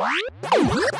What?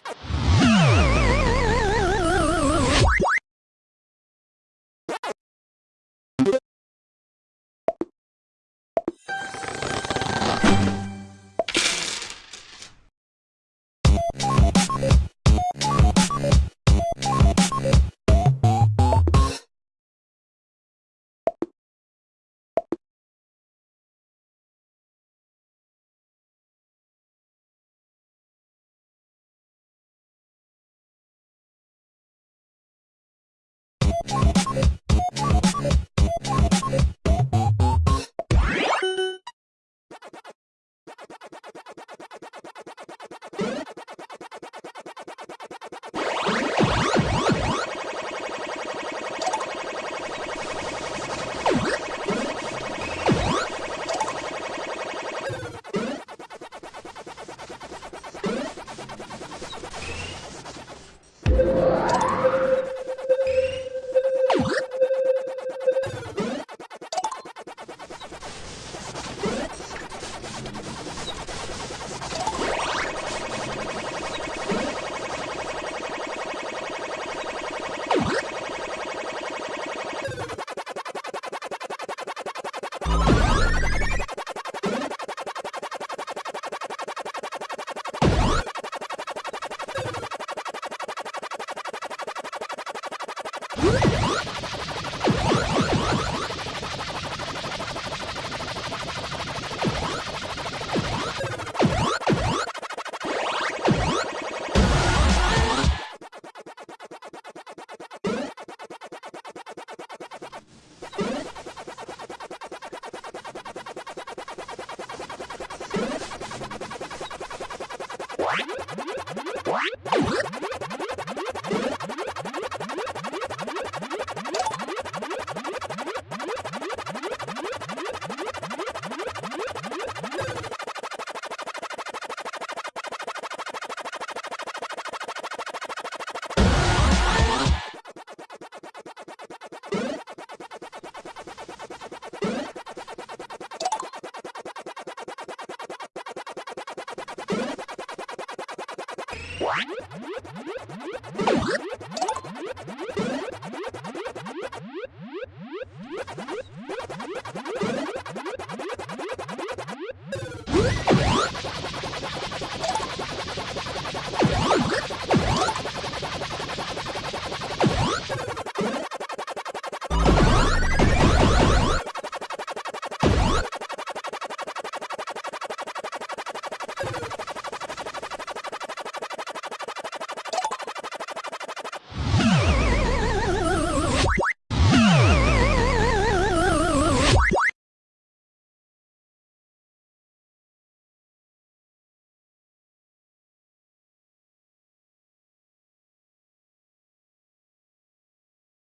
Yeah.